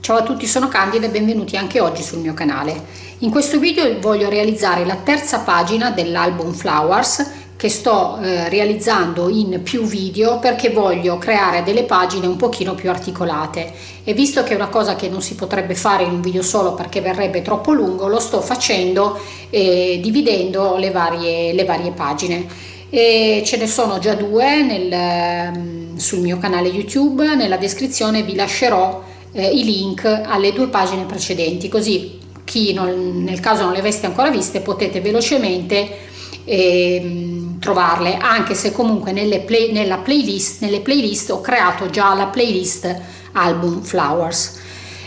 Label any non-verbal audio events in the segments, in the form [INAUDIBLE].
Ciao a tutti, sono Candida e benvenuti anche oggi sul mio canale. In questo video voglio realizzare la terza pagina dell'album Flowers che sto eh, realizzando in più video perché voglio creare delle pagine un pochino più articolate. E visto che è una cosa che non si potrebbe fare in un video solo perché verrebbe troppo lungo lo sto facendo eh, dividendo le varie, le varie pagine. E ce ne sono già due nel, ehm, sul mio canale youtube. Nella descrizione vi lascerò eh, i link alle due pagine precedenti così chi non, nel caso non le aveste ancora viste potete velocemente eh, trovarle anche se comunque nelle play, playlist, nelle playlist ho creato già la playlist album flowers.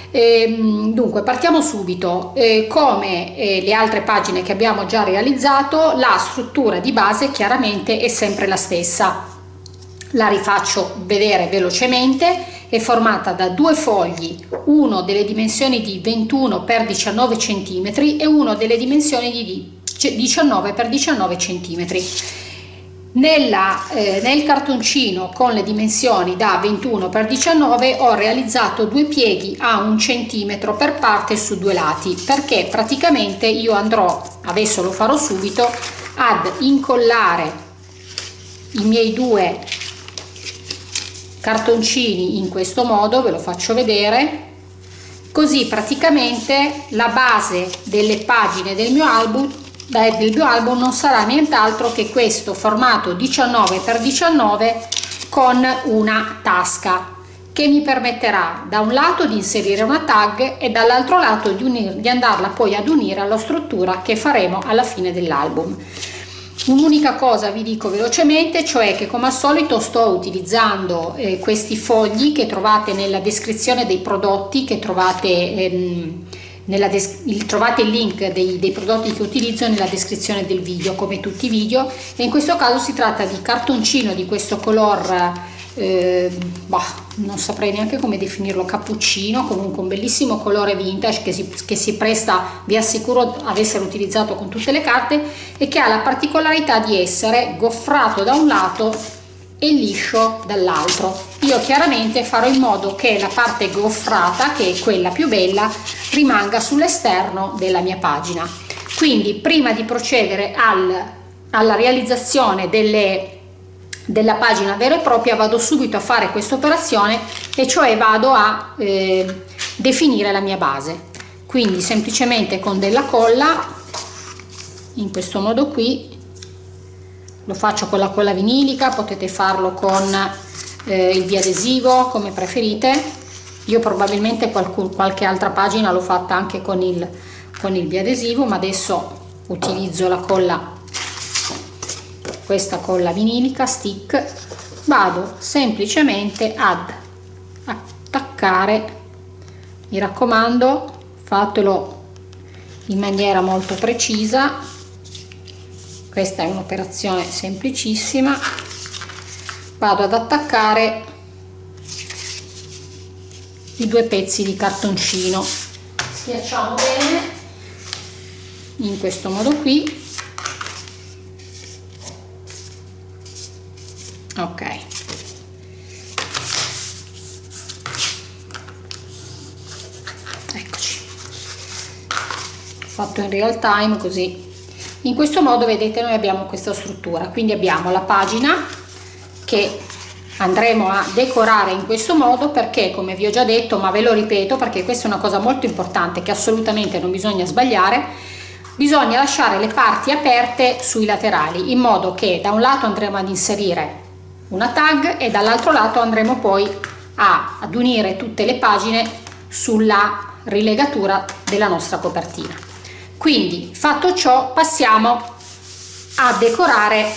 Eh, dunque partiamo subito. Eh, come eh, le altre pagine che abbiamo già realizzato la struttura di base chiaramente è sempre la stessa. La rifaccio vedere velocemente. È formata da due fogli uno delle dimensioni di 21 x 19 cm e uno delle dimensioni di 19 x 19 cm nella, eh, nel cartoncino con le dimensioni da 21 x 19 ho realizzato due pieghi a un centimetro per parte su due lati perché praticamente io andrò adesso lo farò subito ad incollare i miei due cartoncini in questo modo ve lo faccio vedere così praticamente la base delle pagine del mio album del mio album non sarà nient'altro che questo formato 19 x 19 con una tasca che mi permetterà da un lato di inserire una tag e dall'altro lato di, unir, di andarla poi ad unire alla struttura che faremo alla fine dell'album. Un'unica cosa vi dico velocemente, cioè che come al solito sto utilizzando eh, questi fogli che trovate nella descrizione dei prodotti, che trovate, ehm, trovate il link dei, dei prodotti che utilizzo nella descrizione del video, come tutti i video, e in questo caso si tratta di cartoncino di questo color eh, bah, non saprei neanche come definirlo cappuccino comunque un bellissimo colore vintage che si, che si presta vi assicuro ad essere utilizzato con tutte le carte e che ha la particolarità di essere goffrato da un lato e liscio dall'altro io chiaramente farò in modo che la parte goffrata che è quella più bella rimanga sull'esterno della mia pagina. Quindi prima di procedere al, alla realizzazione delle della pagina vera e propria vado subito a fare questa operazione e cioè vado a eh, definire la mia base. Quindi semplicemente con della colla in questo modo qui lo faccio con la colla vinilica potete farlo con eh, il biadesivo come preferite. Io probabilmente qualcun, qualche altra pagina l'ho fatta anche con il con il biadesivo ma adesso utilizzo la colla questa colla vinilica stick. Vado semplicemente ad attaccare. Mi raccomando fatelo in maniera molto precisa. Questa è un'operazione semplicissima vado ad attaccare i due pezzi di cartoncino. Schiacciamo bene. In questo modo qui. Ok. Eccoci. Fatto in real time così. In questo modo vedete noi abbiamo questa struttura. Quindi abbiamo la pagina che andremo a decorare in questo modo perché come vi ho già detto ma ve lo ripeto perché questa è una cosa molto importante che assolutamente non bisogna sbagliare bisogna lasciare le parti aperte sui laterali in modo che da un lato andremo ad inserire una tag e dall'altro lato andremo poi a, ad unire tutte le pagine sulla rilegatura della nostra copertina. Quindi fatto ciò passiamo a decorare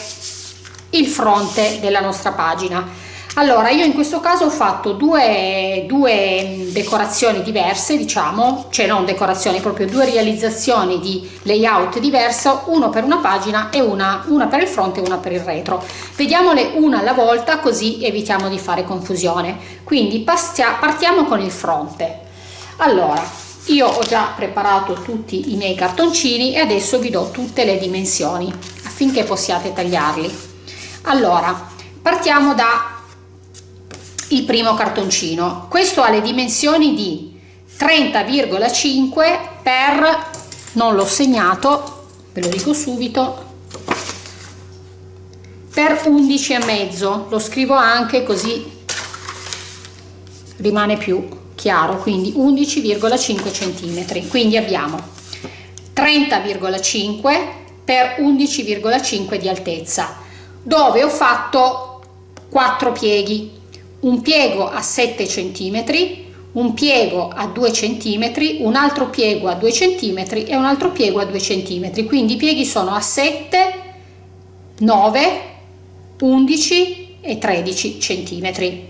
il fronte della nostra pagina. Allora io in questo caso ho fatto due, due decorazioni diverse diciamo cioè non decorazioni proprio due realizzazioni di layout diverso uno per una pagina e una, una per il fronte e una per il retro. Vediamole una alla volta così evitiamo di fare confusione. Quindi partiamo con il fronte. Allora io ho già preparato tutti i miei cartoncini e adesso vi do tutte le dimensioni affinché possiate tagliarli allora partiamo da il primo cartoncino. Questo ha le dimensioni di 30,5 per non l'ho segnato ve lo dico subito per 11 e mezzo. Lo scrivo anche così rimane più chiaro. Quindi 11,5 centimetri. Quindi abbiamo 30,5 per 11,5 di altezza dove ho fatto 4 pieghi un piego a 7 cm, un piego a 2 cm, un altro piego a 2 cm e un altro piego a 2 cm. Quindi i pieghi sono a 7, 9, 11 e 13 cm.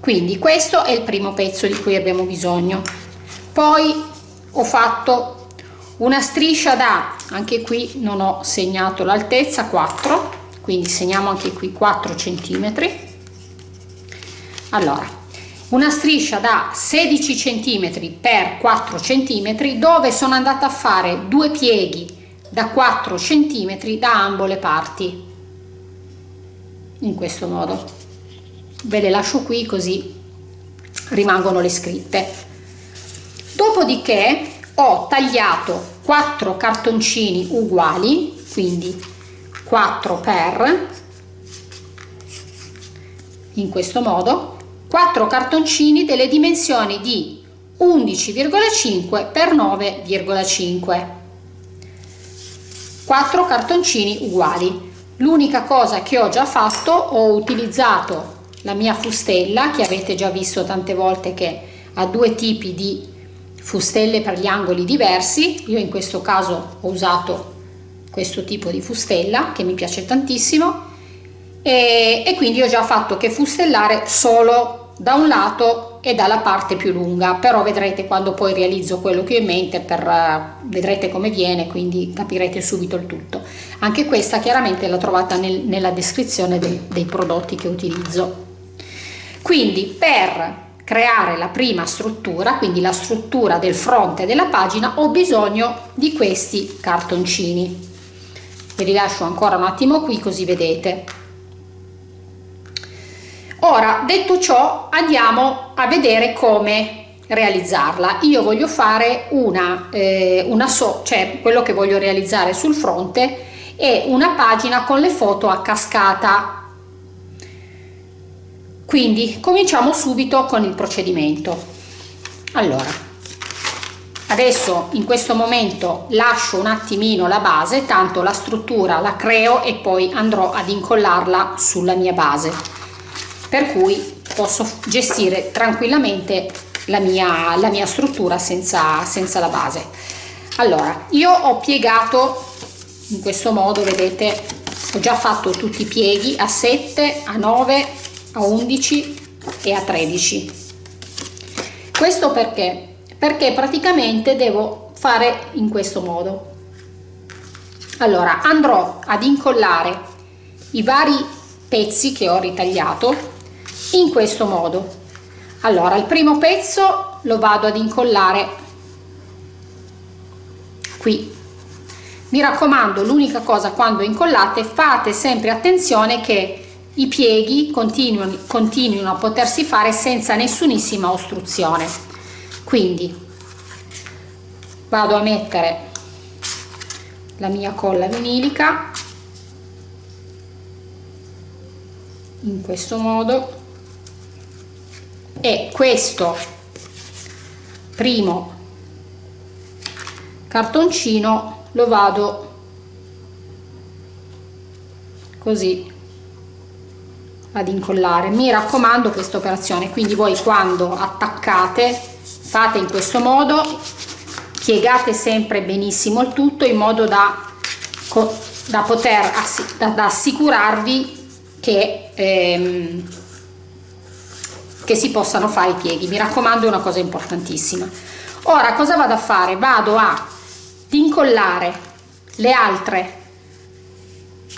Quindi questo è il primo pezzo di cui abbiamo bisogno. Poi ho fatto una striscia da, anche qui non ho segnato l'altezza, 4, quindi segniamo anche qui 4 centimetri. Allora una striscia da 16 cm per 4 cm dove sono andata a fare due pieghi da 4 cm da ambo le parti. In questo modo. Ve le lascio qui così rimangono le scritte. Dopodiché ho tagliato 4 cartoncini uguali quindi 4 per in questo modo 4 cartoncini delle dimensioni di 11,5 x 9,5 4 cartoncini uguali. L'unica cosa che ho già fatto ho utilizzato la mia fustella che avete già visto tante volte che ha due tipi di fustelle per gli angoli diversi. Io in questo caso ho usato questo tipo di fustella che mi piace tantissimo. E, e quindi ho già fatto che fustellare solo da un lato e dalla parte più lunga. Però vedrete quando poi realizzo quello che ho in mente per, uh, vedrete come viene quindi capirete subito il tutto. Anche questa chiaramente la trovate nel, nella descrizione dei, dei prodotti che utilizzo. Quindi per creare la prima struttura quindi la struttura del fronte della pagina ho bisogno di questi cartoncini. Ve li lascio ancora un attimo qui così vedete. Ora detto ciò andiamo a vedere come realizzarla. Io voglio fare una eh, una so cioè quello che voglio realizzare sul fronte è una pagina con le foto a cascata quindi cominciamo subito con il procedimento. Allora adesso in questo momento lascio un attimino la base tanto la struttura la creo e poi andrò ad incollarla sulla mia base. Per cui posso gestire tranquillamente la mia, la mia struttura senza, senza la base. Allora io ho piegato in questo modo vedete ho già fatto tutti i pieghi a 7 a 9 a 11 e a 13 questo perché? Perché praticamente devo fare in questo modo. Allora andrò ad incollare i vari pezzi che ho ritagliato in questo modo. Allora il primo pezzo lo vado ad incollare qui. Mi raccomando l'unica cosa quando incollate fate sempre attenzione che i pieghi continuino, continuino a potersi fare senza nessunissima ostruzione. Quindi vado a mettere la mia colla vinilica in questo modo. E questo primo cartoncino lo vado così ad incollare. Mi raccomando questa operazione quindi voi quando attaccate fate in questo modo piegate sempre benissimo il tutto in modo da, da poter da, da assicurarvi che, ehm, che si possano fare i pieghi. Mi raccomando è una cosa importantissima. Ora cosa vado a fare? Vado a incollare le altre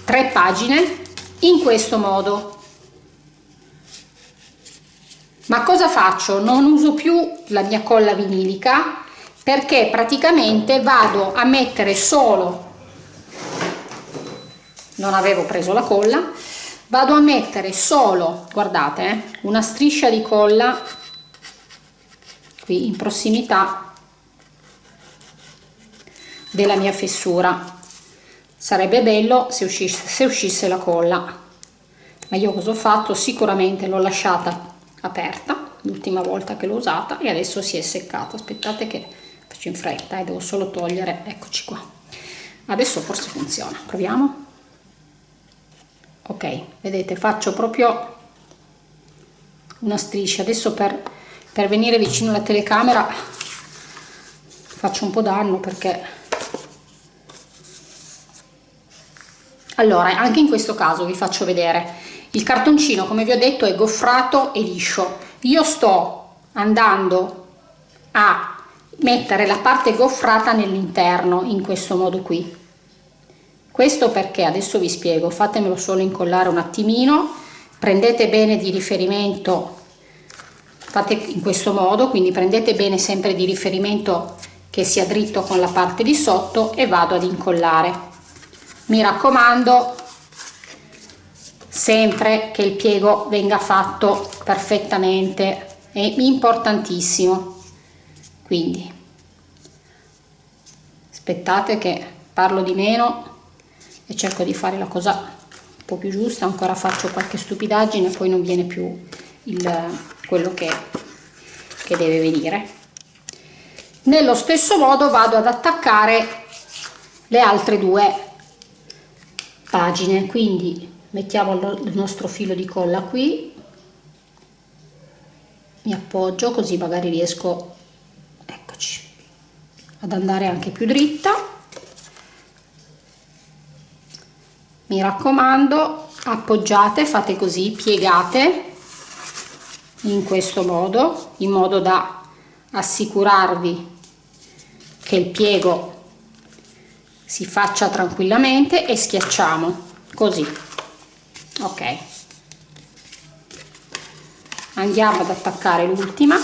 tre pagine in questo modo ma cosa faccio? Non uso più la mia colla vinilica perché praticamente vado a mettere solo non avevo preso la colla vado a mettere solo guardate eh, una striscia di colla qui in prossimità della mia fessura. Sarebbe bello se uscisse, se uscisse la colla. Ma io cosa ho fatto? Sicuramente l'ho lasciata aperta l'ultima volta che l'ho usata e adesso si è seccata. Aspettate che faccio in fretta e eh, devo solo togliere eccoci qua. Adesso forse funziona. Proviamo. Ok vedete faccio proprio una striscia. Adesso per, per venire vicino alla telecamera faccio un po' danno perché allora anche in questo caso vi faccio vedere il cartoncino come vi ho detto è goffrato e liscio. Io sto andando a mettere la parte goffrata nell'interno in questo modo qui. Questo perché adesso vi spiego fatemelo solo incollare un attimino. Prendete bene di riferimento fate in questo modo quindi prendete bene sempre di riferimento che sia dritto con la parte di sotto e vado ad incollare. Mi raccomando sempre che il piego venga fatto perfettamente è importantissimo. Quindi aspettate che parlo di meno e cerco di fare la cosa un po' più giusta. Ancora faccio qualche stupidaggine poi non viene più il, quello che, che deve venire. Nello stesso modo vado ad attaccare le altre due pagine. Quindi mettiamo il nostro filo di colla qui. Mi appoggio così magari riesco eccoci ad andare anche più dritta. Mi raccomando appoggiate fate così piegate in questo modo in modo da assicurarvi che il piego si faccia tranquillamente e schiacciamo così ok. Andiamo ad attaccare l'ultima.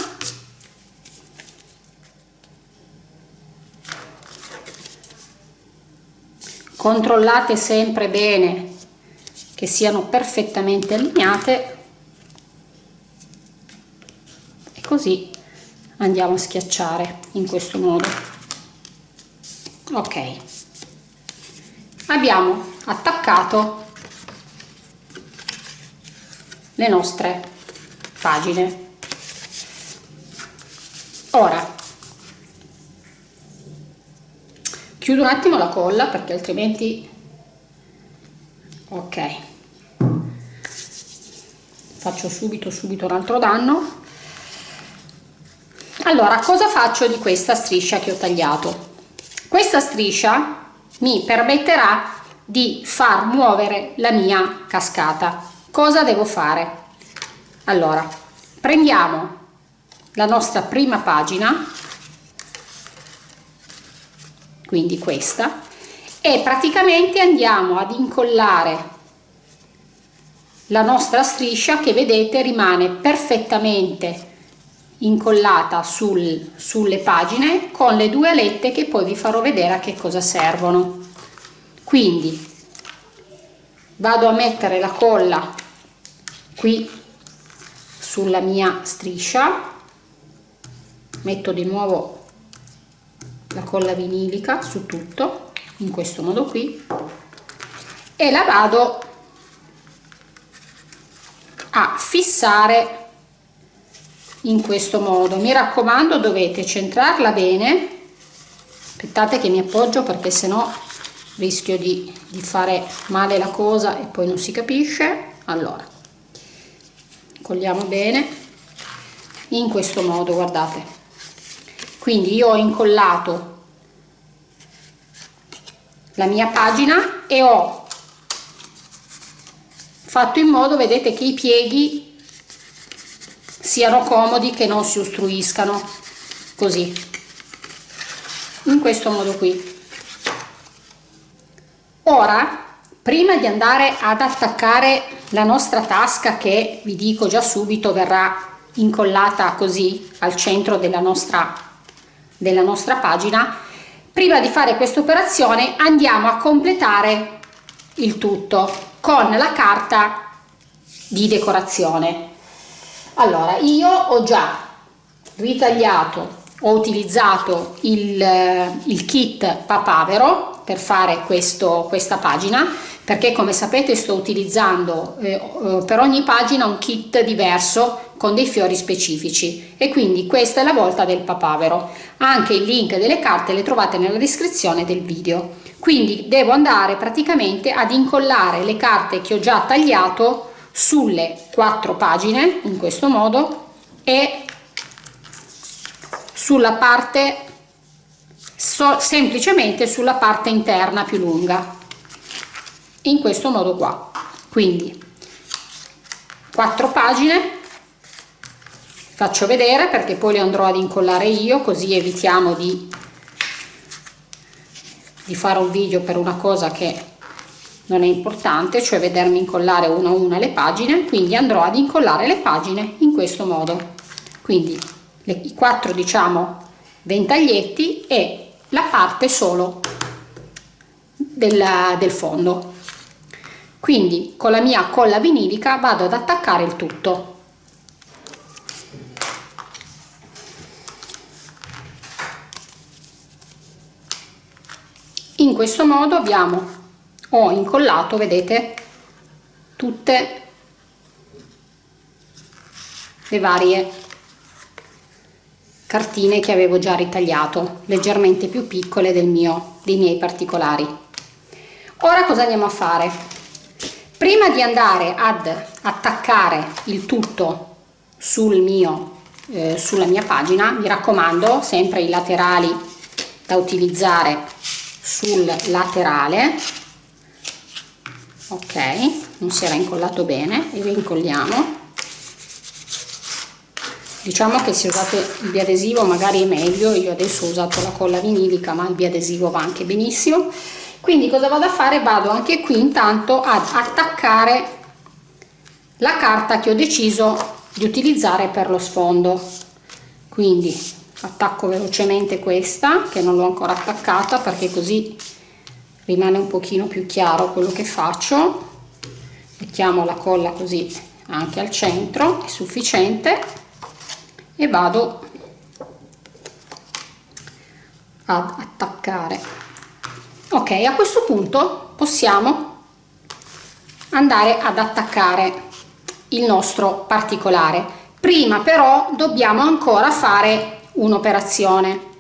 Controllate sempre bene che siano perfettamente allineate. E così andiamo a schiacciare in questo modo. Ok. Abbiamo attaccato le nostre pagine. Ora chiudo un attimo la colla perché altrimenti ok. Faccio subito subito un altro danno. Allora cosa faccio di questa striscia che ho tagliato? Questa striscia mi permetterà di far muovere la mia cascata cosa devo fare? Allora prendiamo la nostra prima pagina quindi questa e praticamente andiamo ad incollare la nostra striscia che vedete rimane perfettamente incollata sul, sulle pagine con le due alette che poi vi farò vedere a che cosa servono. Quindi vado a mettere la colla qui sulla mia striscia. Metto di nuovo la colla vinilica su tutto in questo modo qui e la vado a fissare in questo modo. Mi raccomando dovete centrarla bene. Aspettate che mi appoggio perché sennò rischio di, di fare male la cosa e poi non si capisce. Allora colliamo bene. In questo modo guardate. Quindi io ho incollato la mia pagina e ho fatto in modo vedete che i pieghi siano comodi che non si ostruiscano così. In questo modo qui. Ora prima di andare ad attaccare la nostra tasca che vi dico già subito verrà incollata così al centro della nostra della nostra pagina prima di fare questa operazione andiamo a completare il tutto con la carta di decorazione. Allora io ho già ritagliato ho utilizzato il, il kit papavero per fare questo, questa pagina perché come sapete sto utilizzando eh, eh, per ogni pagina un kit diverso con dei fiori specifici. E quindi questa è la volta del papavero. Anche il link delle carte le trovate nella descrizione del video. Quindi devo andare praticamente ad incollare le carte che ho già tagliato sulle quattro pagine in questo modo e sulla parte so, semplicemente sulla parte interna più lunga in questo modo qua. Quindi quattro pagine faccio vedere perché poi le andrò ad incollare io così evitiamo di, di fare un video per una cosa che non è importante cioè vedermi incollare una a una le pagine quindi andrò ad incollare le pagine in questo modo. Quindi le, i quattro diciamo ventaglietti e la parte solo del, del fondo quindi con la mia colla vinilica vado ad attaccare il tutto. In questo modo abbiamo ho incollato vedete tutte le varie cartine che avevo già ritagliato leggermente più piccole del mio dei miei particolari. Ora cosa andiamo a fare prima di andare ad attaccare il tutto sul mio eh, sulla mia pagina mi raccomando sempre i laterali da utilizzare sul laterale. Ok non si era incollato bene e incolliamo diciamo che se usate il biadesivo magari è meglio io adesso ho usato la colla vinilica ma il biadesivo va anche benissimo quindi cosa vado a fare? Vado anche qui intanto ad attaccare la carta che ho deciso di utilizzare per lo sfondo. Quindi attacco velocemente questa che non l'ho ancora attaccata perché così rimane un pochino più chiaro quello che faccio. Mettiamo la colla così anche al centro è sufficiente. E vado ad attaccare ok a questo punto possiamo andare ad attaccare il nostro particolare. Prima però dobbiamo ancora fare un'operazione.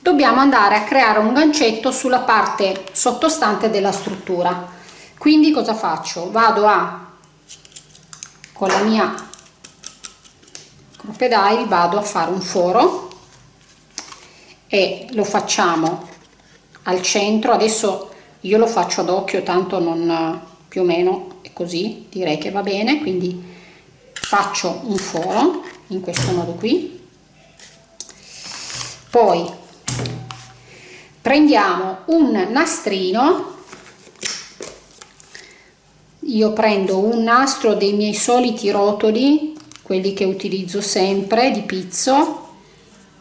Dobbiamo andare a creare un gancetto sulla parte sottostante della struttura. Quindi cosa faccio? Vado a con la mia crocodile vado a fare un foro e lo facciamo al centro. Adesso io lo faccio ad occhio tanto non più o meno è così direi che va bene. Quindi faccio un foro in questo modo qui. Poi prendiamo un nastrino. Io prendo un nastro dei miei soliti rotoli quelli che utilizzo sempre di pizzo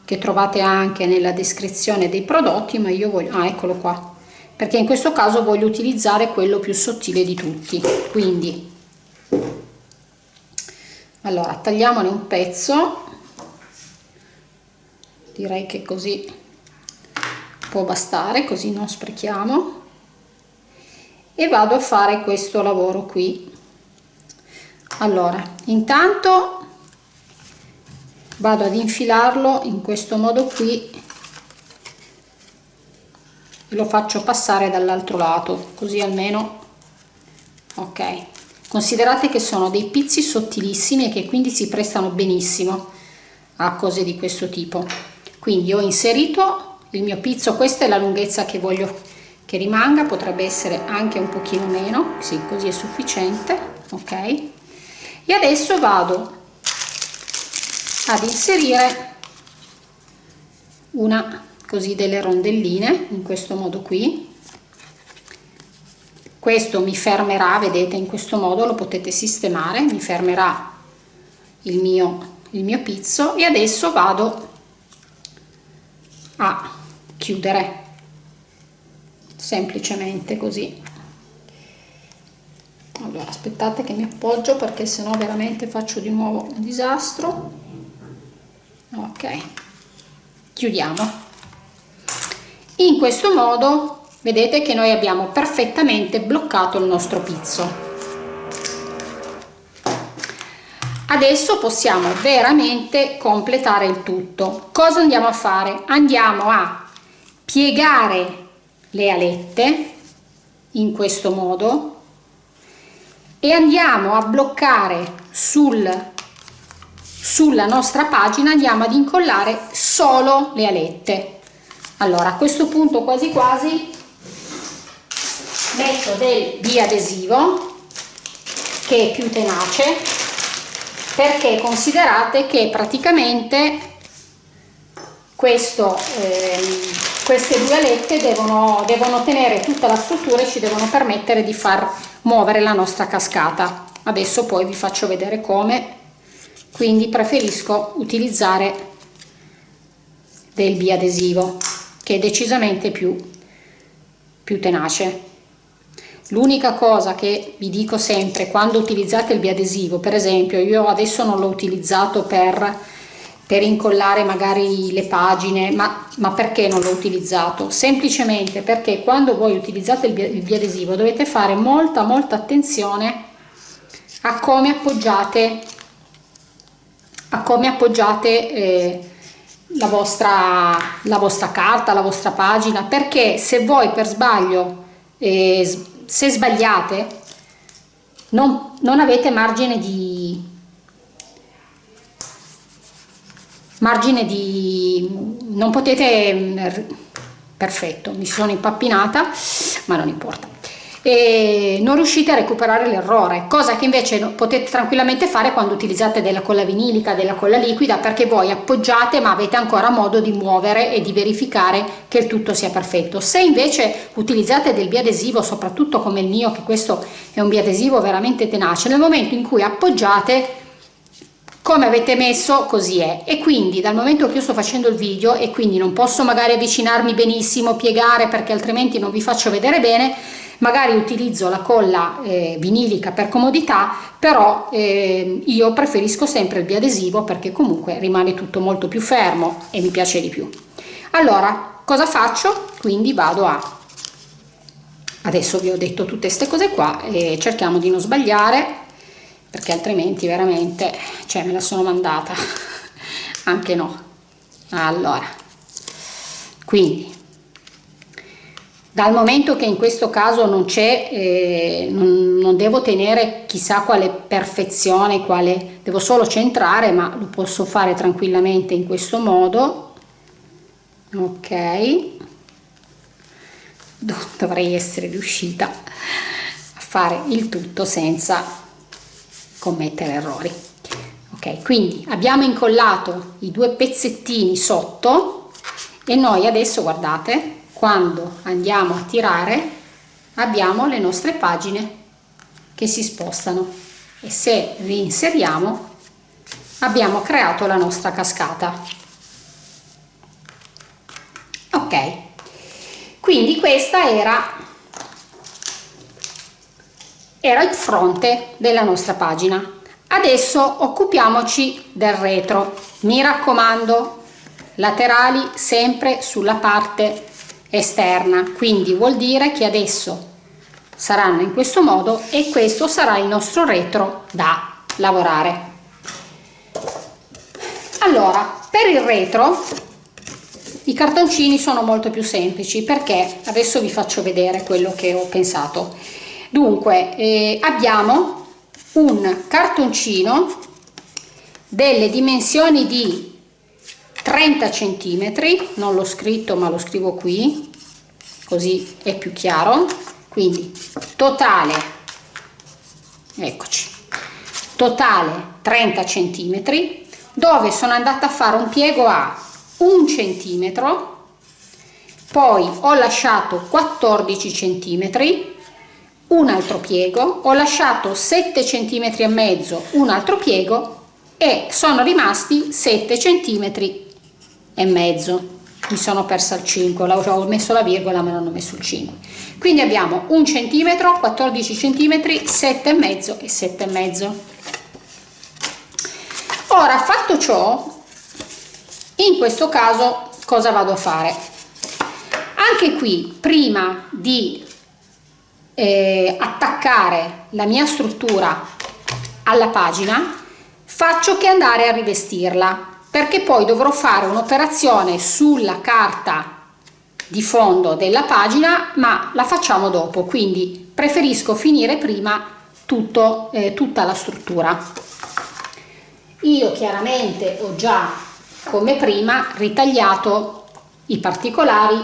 che trovate anche nella descrizione dei prodotti ma io voglio ah eccolo qua. Perché in questo caso voglio utilizzare quello più sottile di tutti. Quindi allora tagliamone un pezzo. Direi che così può bastare così non sprechiamo. E vado a fare questo lavoro qui. Allora intanto vado ad infilarlo in questo modo qui e lo faccio passare dall'altro lato così almeno ok. Considerate che sono dei pizzi sottilissimi e che quindi si prestano benissimo a cose di questo tipo. Quindi ho inserito il mio pizzo questa è la lunghezza che voglio che rimanga potrebbe essere anche un pochino meno sì così è sufficiente ok. E adesso vado ad inserire una così delle rondelline in questo modo qui. Questo mi fermerà vedete in questo modo lo potete sistemare mi fermerà il mio il mio pizzo e adesso vado a chiudere semplicemente così. Allora aspettate che mi appoggio perché sennò veramente faccio di nuovo un disastro ok. Chiudiamo. In questo modo vedete che noi abbiamo perfettamente bloccato il nostro pizzo. Adesso possiamo veramente completare il tutto. Cosa andiamo a fare? Andiamo a piegare le alette in questo modo e andiamo a bloccare sul sulla nostra pagina andiamo ad incollare solo le alette. Allora a questo punto quasi quasi metto del biadesivo che è più tenace perché considerate che praticamente questo eh, queste due alette devono, devono tenere tutta la struttura e ci devono permettere di far muovere la nostra cascata. Adesso poi vi faccio vedere come quindi preferisco utilizzare del biadesivo che è decisamente più, più tenace l'unica cosa che vi dico sempre quando utilizzate il biadesivo per esempio io adesso non l'ho utilizzato per per incollare magari le pagine, ma, ma perché non l'ho utilizzato? Semplicemente perché quando voi utilizzate il, biadesivo dovete fare molta molta attenzione a come appoggiate, a come appoggiate eh, la, vostra, la vostra carta, la vostra pagina, perché se voi per sbaglio, eh, se sbagliate, non, non avete margine di, margine di non potete mm, perfetto mi sono impappinata ma non importa e non riuscite a recuperare l'errore cosa che invece potete tranquillamente fare quando utilizzate della colla vinilica della colla liquida perché voi appoggiate ma avete ancora modo di muovere e di verificare che il tutto sia perfetto. Se invece utilizzate del biadesivo soprattutto come il mio che questo è un biadesivo veramente tenace nel momento in cui appoggiate come avete messo così è. E quindi dal momento che io sto facendo il video e quindi non posso magari avvicinarmi benissimo piegare perché altrimenti non vi faccio vedere bene magari utilizzo la colla eh, vinilica per comodità però eh, io preferisco sempre il biadesivo perché comunque rimane tutto molto più fermo e mi piace di più. Allora cosa faccio? Quindi vado a adesso vi ho detto tutte queste cose qua e cerchiamo di non sbagliare perché altrimenti veramente cioè me la sono mandata. [LAUGHS] Anche no. Allora quindi dal momento che in questo caso non c'è eh, non, non, devo tenere chissà quale perfezione quale devo solo centrare ma lo posso fare tranquillamente in questo modo. Ok. Dovrei essere riuscita a fare il tutto senza commettere errori. Ok quindi abbiamo incollato i due pezzettini sotto e noi adesso guardate quando andiamo a tirare abbiamo le nostre pagine che si spostano. E se reinseriamo abbiamo creato la nostra cascata. Ok. Quindi questa era era il fronte della nostra pagina. Adesso occupiamoci del retro. Mi raccomando laterali sempre sulla parte esterna. Quindi vuol dire che adesso saranno in questo modo e questo sarà il nostro retro da lavorare. Allora per il retro i cartoncini sono molto più semplici perché adesso vi faccio vedere quello che ho pensato. Dunque eh, abbiamo un cartoncino delle dimensioni di 30 centimetri non l'ho scritto ma lo scrivo qui così è più chiaro. Quindi totale eccoci totale 30 centimetri dove sono andata a fare un piego a un centimetro poi ho lasciato 14 centimetri un altro piego ho lasciato 7 centimetri e mezzo un altro piego e sono rimasti 7 centimetri e mezzo. Mi sono persa il 5 ho messo la virgola ma non ho messo il 5 quindi abbiamo un centimetro 14 centimetri 7 e mezzo e 7 e mezzo. Ora fatto ciò in questo caso cosa vado a fare? Anche qui prima di eh, attaccare la mia struttura alla pagina faccio che andare a rivestirla perché poi dovrò fare un'operazione sulla carta di fondo della pagina ma la facciamo dopo quindi preferisco finire prima tutto, eh, tutta la struttura. Io chiaramente ho già come prima ritagliato i particolari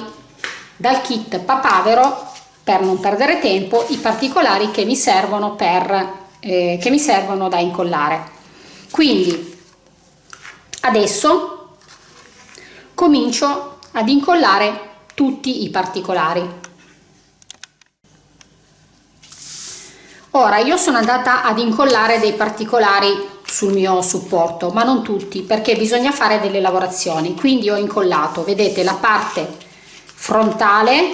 dal kit papavero per non perdere tempo i particolari che mi servono per eh, che mi servono da incollare. Quindi adesso comincio ad incollare tutti i particolari. Ora io sono andata ad incollare dei particolari sul mio supporto ma non tutti perché bisogna fare delle lavorazioni. Quindi ho incollato vedete la parte frontale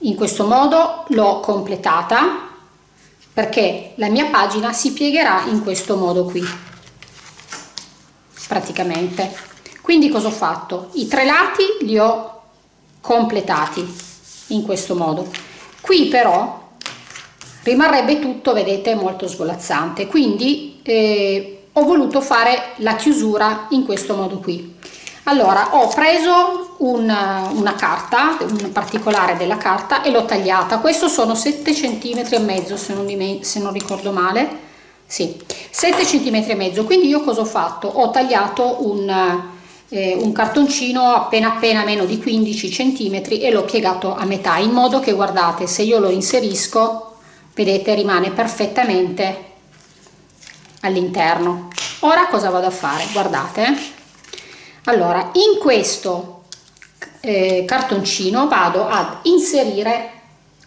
in questo modo l'ho completata perché la mia pagina si piegherà in questo modo qui praticamente. Quindi cosa ho fatto? I tre lati li ho completati in questo modo. Qui però rimarrebbe tutto vedete molto svolazzante. Quindi eh, ho voluto fare la chiusura in questo modo qui. Allora ho preso una, una carta un particolare della carta e l'ho tagliata. Questo sono 7 centimetri e mezzo se non ricordo male sì 7 centimetri e mezzo. Quindi io cosa ho fatto? Ho tagliato un, eh, un cartoncino appena appena meno di 15 centimetri e l'ho piegato a metà in modo che guardate se io lo inserisco vedete rimane perfettamente all'interno. Ora cosa vado a fare? Guardate allora in questo eh, cartoncino vado ad inserire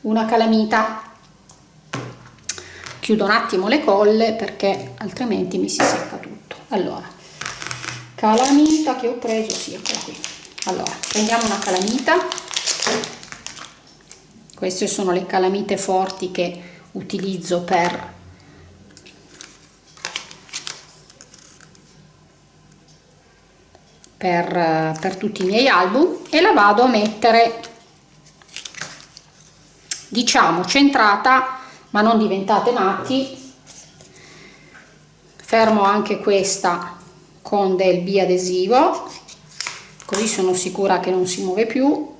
una calamita chiudo un attimo le colle perché altrimenti mi si secca tutto. Allora calamita che ho preso sì eccola qui. Allora prendiamo una calamita. Queste sono le calamite forti che utilizzo per per, per tutti i miei album e la vado a mettere diciamo centrata ma non diventate matti. Fermo anche questa con del biadesivo così sono sicura che non si muove più.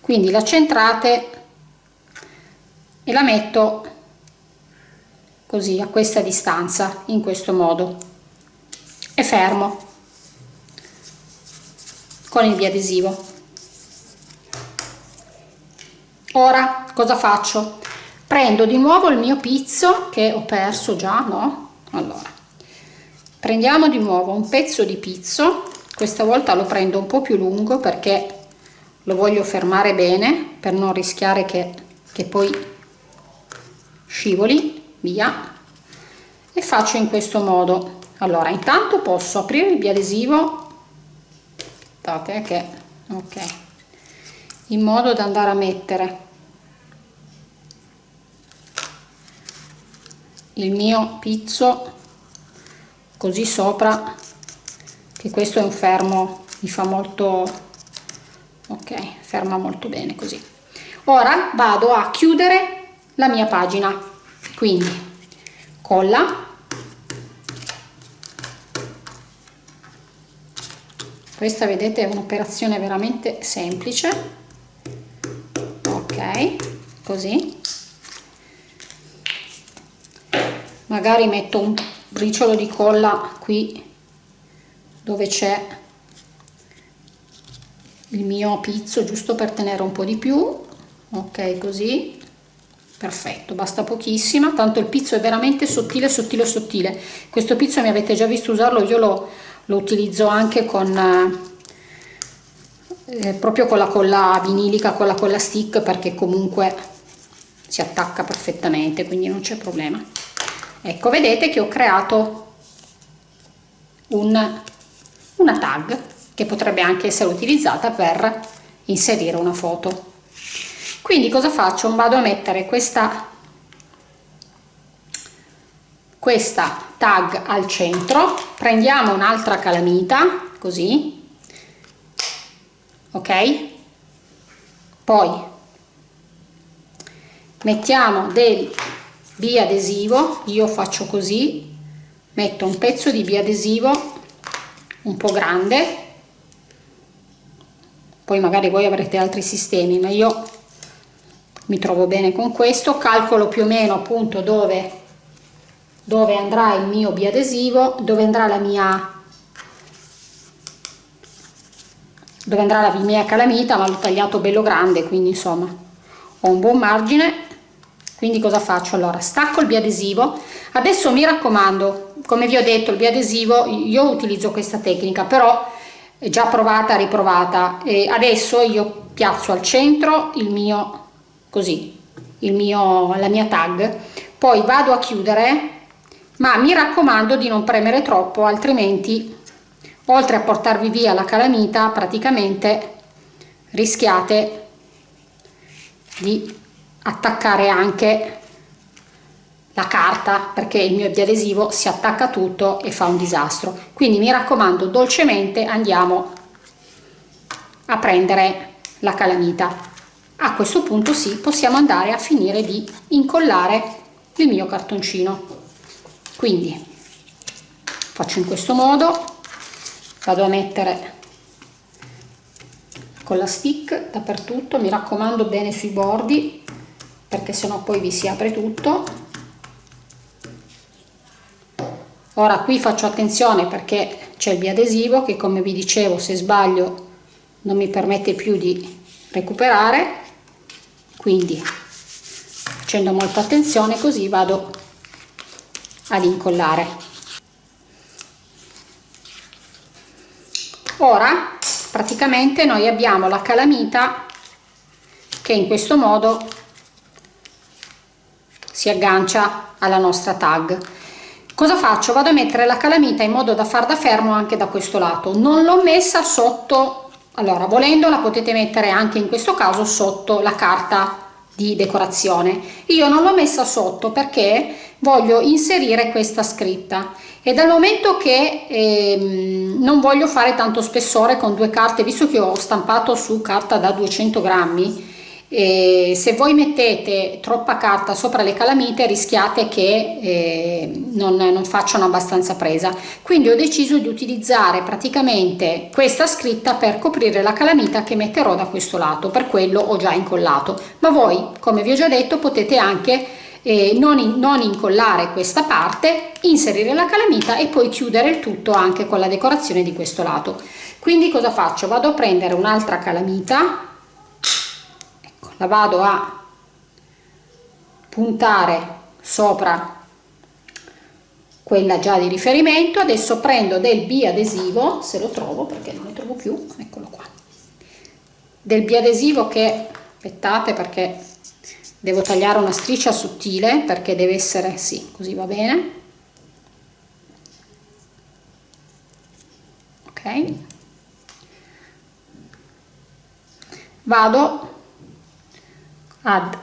Quindi la centrate e la metto così a questa distanza in questo modo. E fermo con il biadesivo ora cosa faccio? Prendo di nuovo il mio pizzo che ho perso già no? Allora prendiamo di nuovo un pezzo di pizzo. Questa volta lo prendo un po più lungo perché lo voglio fermare bene per non rischiare che, che poi scivoli via. E faccio in questo modo. Allora intanto posso aprire il biadesivo. Aspettate che ok. In modo da andare a mettere il mio pizzo così sopra che questo è un fermo mi fa molto ok ferma molto bene così. Ora vado a chiudere la mia pagina. Quindi colla. Questa vedete è un'operazione veramente semplice. Ok così magari metto un briciolo di colla qui dove c'è il mio pizzo giusto per tenere un po' di più. Ok così. Perfetto basta pochissima. Tanto il pizzo è veramente sottile sottile sottile. Questo pizzo mi avete già visto usarlo io lo, lo utilizzo anche con eh, proprio con la colla vinilica con la colla stick perché comunque si attacca perfettamente quindi non c'è problema ecco vedete che ho creato un, una tag che potrebbe anche essere utilizzata per inserire una foto. Quindi cosa faccio? Vado a mettere questa questa tag al centro prendiamo un'altra calamita così ok? Poi mettiamo del biadesivo io faccio così metto un pezzo di biadesivo un po' grande poi magari voi avrete altri sistemi ma io mi trovo bene con questo calcolo più o meno appunto dove dove andrà il mio biadesivo dove andrà la mia dove andrà la mia calamita ma l'ho tagliato bello grande quindi insomma ho un buon margine quindi cosa faccio? Allora stacco il biadesivo. Adesso mi raccomando come vi ho detto il biadesivo io utilizzo questa tecnica però è già provata riprovata. E adesso io piazzo al centro il mio così il mio la mia tag. Poi vado a chiudere ma mi raccomando di non premere troppo altrimenti oltre a portarvi via la calamita praticamente rischiate di attaccare anche la carta perché il mio adesivo si attacca tutto e fa un disastro. Quindi mi raccomando dolcemente andiamo a prendere la calamita. A questo punto sì possiamo andare a finire di incollare il mio cartoncino. Quindi faccio in questo modo vado a mettere con la stick dappertutto mi raccomando bene sui bordi perché sennò poi vi si apre tutto. Ora qui faccio attenzione perché c'è il biadesivo che come vi dicevo se sbaglio non mi permette più di recuperare. Quindi facendo molta attenzione così vado ad incollare. Ora praticamente noi abbiamo la calamita che in questo modo si aggancia alla nostra tag. Cosa faccio? Vado a mettere la calamita in modo da far da fermo anche da questo lato. Non l'ho messa sotto. Allora volendo la potete mettere anche in questo caso sotto la carta di decorazione. Io non l'ho messa sotto perché voglio inserire questa scritta. E dal momento che ehm, non voglio fare tanto spessore con due carte visto che ho stampato su carta da 200 grammi e se voi mettete troppa carta sopra le calamite rischiate che eh, non, non facciano abbastanza presa quindi ho deciso di utilizzare praticamente questa scritta per coprire la calamita che metterò da questo lato per quello ho già incollato ma voi come vi ho già detto potete anche eh, non, in, non incollare questa parte, inserire la calamita e poi chiudere il tutto anche con la decorazione di questo lato. Quindi cosa faccio? Vado a prendere un'altra calamita, la vado a puntare sopra quella già di riferimento, adesso prendo del biadesivo, se lo trovo perché non lo trovo più, eccolo qua, del biadesivo che, aspettate perché devo tagliare una striscia sottile perché deve essere sì così va bene. Ok. Vado ad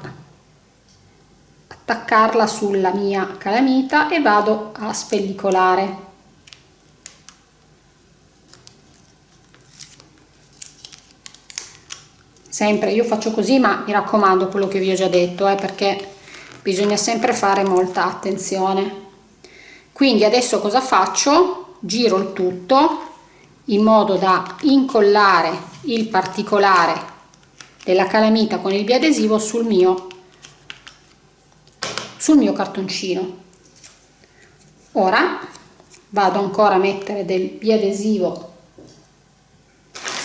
attaccarla sulla mia calamita e vado a spellicolare. Sempre io faccio così ma mi raccomando quello che vi ho già detto eh, perché bisogna sempre fare molta attenzione. Quindi adesso cosa faccio? Giro il tutto in modo da incollare il particolare della calamita con il biadesivo sul mio sul mio cartoncino. Ora vado ancora a mettere del biadesivo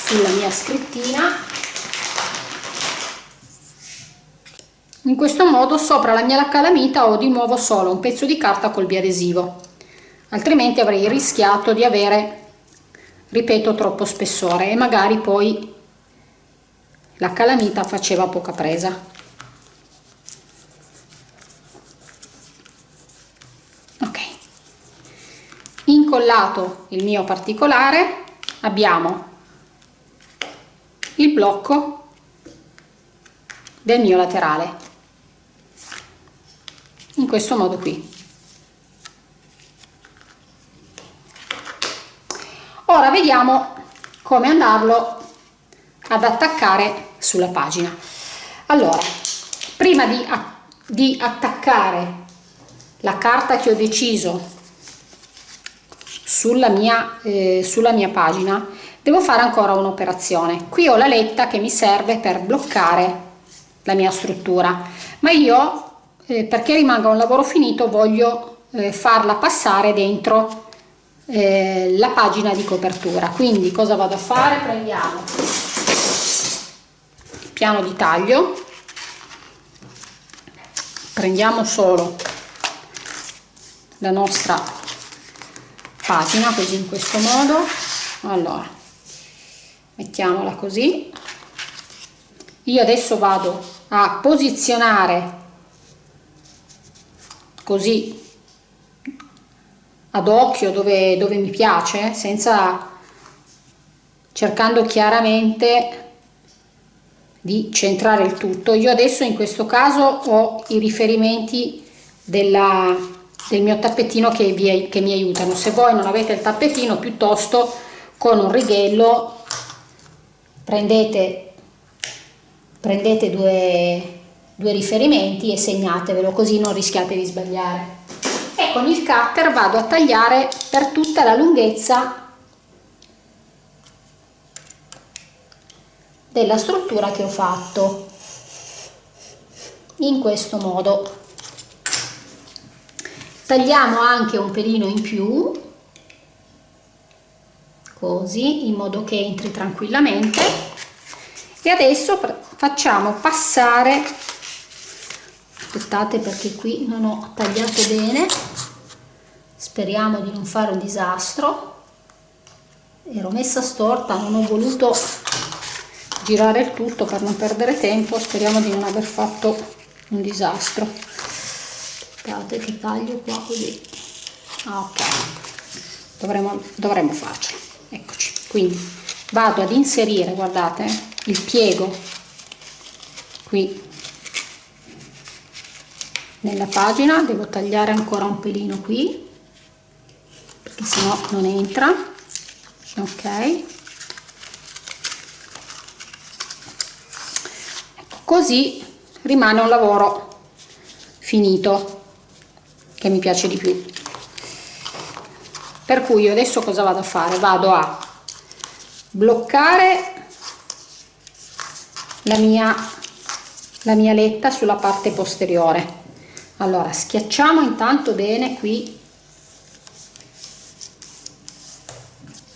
sulla mia scrittina. In questo modo sopra la mia calamita ho di nuovo solo un pezzo di carta col biadesivo. Altrimenti avrei rischiato di avere ripeto troppo spessore e magari poi la calamita faceva poca presa. Ok. Incollato il mio particolare abbiamo il blocco del mio laterale. In questo modo qui. Ora vediamo come andarlo ad attaccare sulla pagina. Allora prima di, di attaccare la carta che ho deciso sulla mia, eh, sulla mia pagina devo fare ancora un'operazione. Qui ho la letta che mi serve per bloccare la mia struttura. Ma io eh, perché rimanga un lavoro finito voglio eh, farla passare dentro eh, la pagina di copertura. Quindi cosa vado a fare? Prendiamo piano di taglio. Prendiamo solo la nostra pagina così in questo modo. Allora mettiamola così. Io adesso vado a posizionare così ad occhio dove, dove mi piace senza cercando chiaramente di centrare il tutto. Io adesso in questo caso ho i riferimenti della, del mio tappetino che, vi, che mi aiutano. Se voi non avete il tappetino piuttosto con un righello prendete prendete due due riferimenti e segnatevelo così non rischiate di sbagliare. E con il cutter vado a tagliare per tutta la lunghezza della struttura che ho fatto. In questo modo. Tagliamo anche un pelino in più. Così in modo che entri tranquillamente. E adesso facciamo passare. Aspettate perché qui non ho tagliato bene. Speriamo di non fare un disastro. Ero messa storta non ho voluto girare il tutto per non perdere tempo speriamo di non aver fatto un disastro. Aspettate che taglio qua così. Ah, ok. Dovremmo, dovremmo farcela eccoci. Quindi vado ad inserire guardate il piego. Qui. Nella pagina devo tagliare ancora un pelino qui perché sennò non entra. Ok così rimane un lavoro finito che mi piace di più. Per cui io adesso cosa vado a fare? Vado a bloccare la mia la mia letta sulla parte posteriore. Allora schiacciamo intanto bene qui.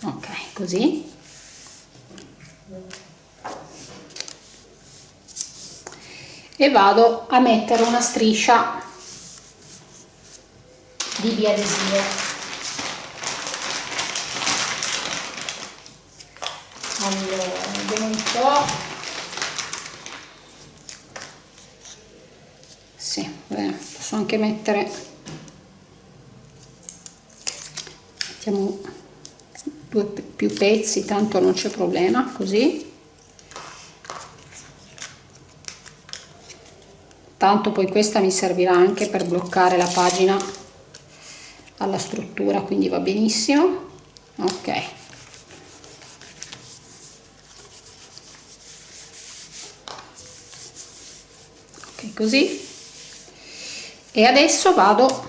Ok così e vado a mettere una striscia di biadesivo. Allora vediamo un po' sì, bene, posso anche mettere mettiamo due più pezzi tanto non c'è problema così tanto poi questa mi servirà anche per bloccare la pagina alla struttura quindi va benissimo. Ok. Ok così. E adesso vado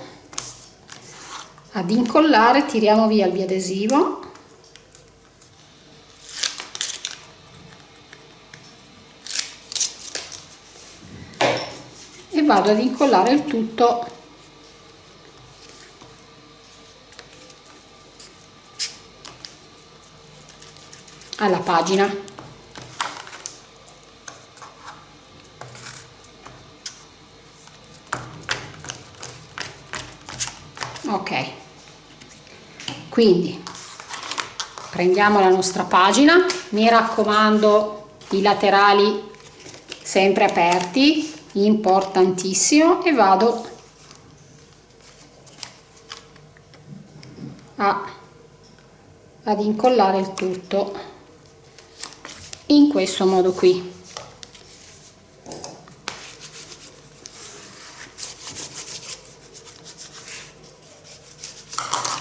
ad incollare tiriamo via il biadesivo vado ad incollare il tutto. Alla pagina. Ok. Quindi prendiamo la nostra pagina. Mi raccomando i laterali sempre aperti importantissimo e vado. A, ad incollare il tutto. In questo modo qui.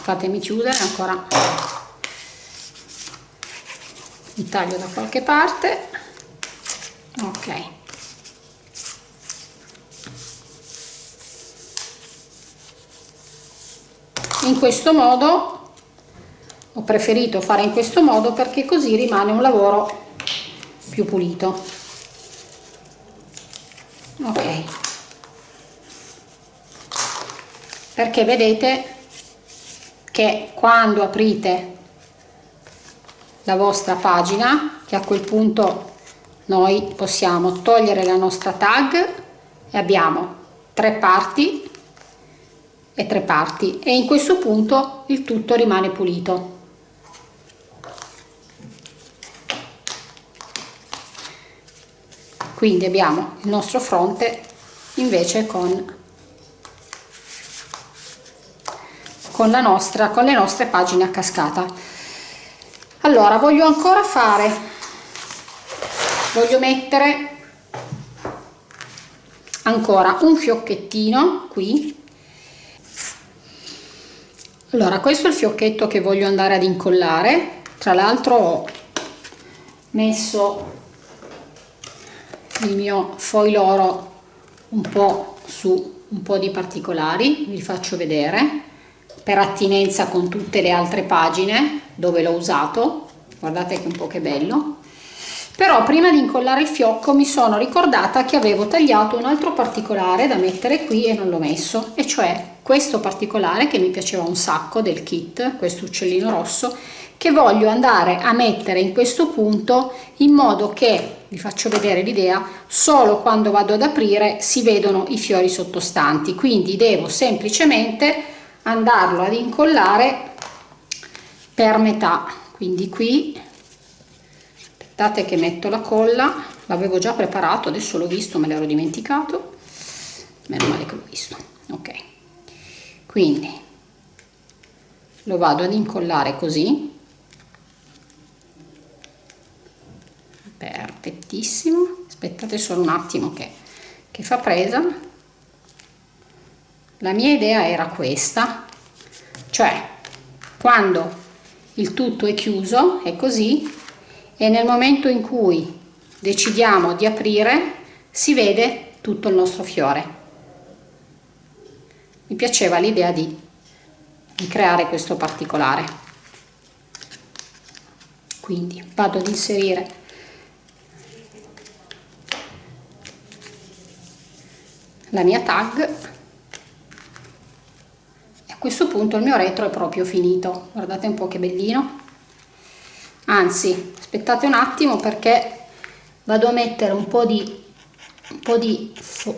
Fatemi chiudere ancora. Il taglio da qualche parte. Ok in questo modo ho preferito fare in questo modo perché così rimane un lavoro più pulito. Ok. Perché vedete che quando aprite la vostra pagina che a quel punto noi possiamo togliere la nostra tag e abbiamo tre parti e tre parti e in questo punto il tutto rimane pulito. Quindi abbiamo il nostro fronte invece con con la nostra con le nostre pagine a cascata. Allora voglio ancora fare voglio mettere ancora un fiocchettino qui allora questo è il fiocchetto che voglio andare ad incollare. Tra l'altro ho messo il mio foil oro un po su un po di particolari vi faccio vedere per attinenza con tutte le altre pagine dove l'ho usato. Guardate che un po' che bello però prima di incollare il fiocco mi sono ricordata che avevo tagliato un altro particolare da mettere qui e non l'ho messo e cioè questo particolare che mi piaceva un sacco del kit questo uccellino rosso che voglio andare a mettere in questo punto in modo che vi faccio vedere l'idea solo quando vado ad aprire si vedono i fiori sottostanti. Quindi devo semplicemente andarlo ad incollare per metà. Quindi qui aspettate che metto la colla. L'avevo già preparato adesso l'ho visto me l'ero dimenticato. Meno male che l'ho visto. Ok. Quindi lo vado ad incollare così. Perfettissimo aspettate solo un attimo che, che fa presa. La mia idea era questa. Cioè quando il tutto è chiuso è così e nel momento in cui decidiamo di aprire si vede tutto il nostro fiore. Mi piaceva l'idea di, di creare questo particolare. Quindi vado ad inserire la mia tag. Questo punto il mio retro è proprio finito. Guardate un po' che bellino. Anzi aspettate un attimo perché vado a mettere un po' di un po' di, fo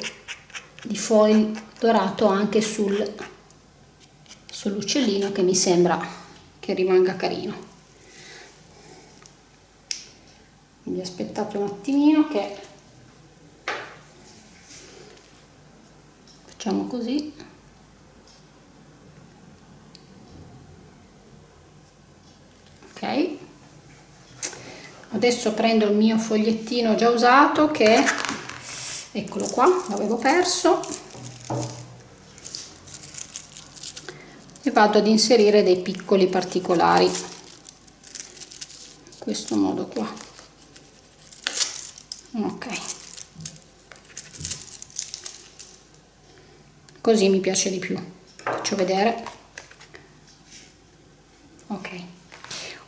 di foil dorato anche sul sull'uccellino che mi sembra che rimanga carino. Quindi aspettate un attimino che facciamo così adesso prendo il mio fogliettino già usato che eccolo qua l'avevo perso e vado ad inserire dei piccoli particolari in questo modo qua. Ok. Così mi piace di più faccio vedere. Ok.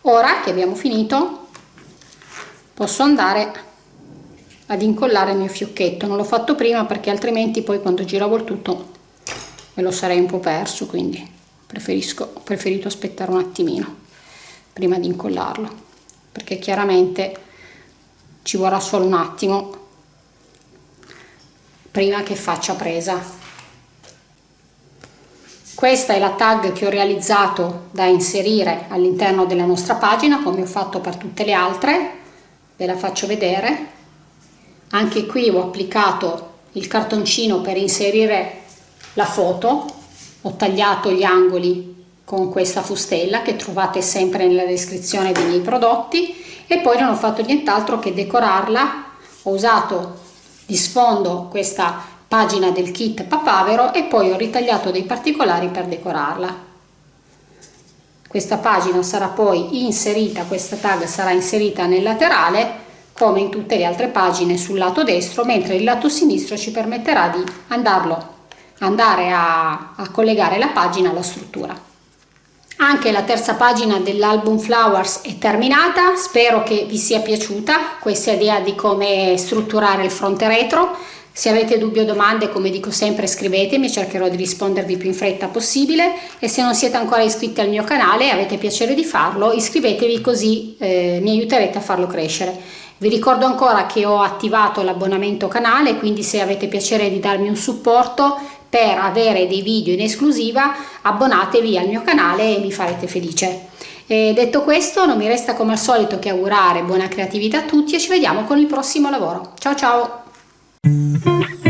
Ora che abbiamo finito posso andare ad incollare il mio fiocchetto. Non l'ho fatto prima perché altrimenti poi quando giravo il tutto me lo sarei un po' perso quindi preferisco ho preferito aspettare un attimino prima di incollarlo perché chiaramente ci vorrà solo un attimo prima che faccia presa. Questa è la tag che ho realizzato da inserire all'interno della nostra pagina come ho fatto per tutte le altre ve la faccio vedere. Anche qui ho applicato il cartoncino per inserire la foto. Ho tagliato gli angoli con questa fustella che trovate sempre nella descrizione dei miei prodotti. E poi non ho fatto nient'altro che decorarla. Ho usato di sfondo questa pagina del kit papavero e poi ho ritagliato dei particolari per decorarla questa pagina sarà poi inserita questa tag sarà inserita nel laterale come in tutte le altre pagine sul lato destro mentre il lato sinistro ci permetterà di andarlo andare a, a collegare la pagina alla struttura anche la terza pagina dell'album Flowers è terminata, spero che vi sia piaciuta questa idea di come strutturare il fronte retro. Se avete dubbi o domande, come dico sempre, scrivetemi, cercherò di rispondervi più in fretta possibile e se non siete ancora iscritti al mio canale e avete piacere di farlo, iscrivetevi così eh, mi aiuterete a farlo crescere. Vi ricordo ancora che ho attivato l'abbonamento canale, quindi se avete piacere di darmi un supporto per avere dei video in esclusiva abbonatevi al mio canale e mi farete felice. E detto questo non mi resta come al solito che augurare buona creatività a tutti e ci vediamo con il prossimo lavoro. Ciao ciao! Música